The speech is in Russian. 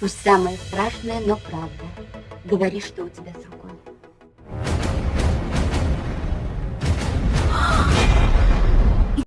Пусть самое страшное, но правда. Говори, что у тебя с рукой.